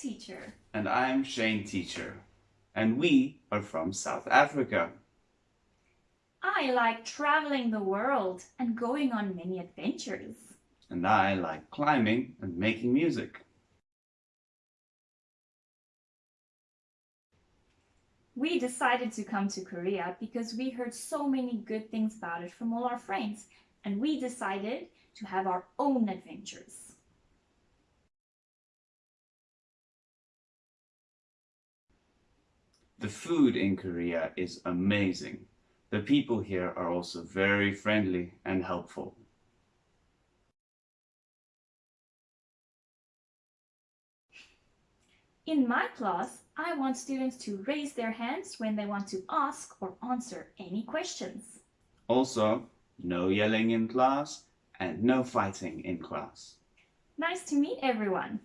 Hi, I'm Ellen teacher. And I'm Shane teacher. And we are from South Africa. I like traveling the world and going on many adventures. And I like climbing and making music. We decided to come to Korea because we heard so many good things about it from all our friends and we decided to have our own adventures. The food in Korea is amazing. The people here are also very friendly and helpful. In my class, I want students to raise their hands when they want to ask or answer any questions. Also, no yelling in class and no fighting in class. Nice to meet everyone.